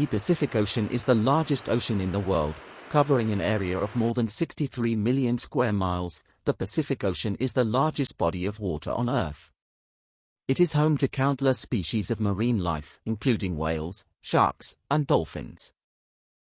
The Pacific Ocean is the largest ocean in the world, covering an area of more than 63 million square miles. The Pacific Ocean is the largest body of water on Earth. It is home to countless species of marine life, including whales, sharks, and dolphins.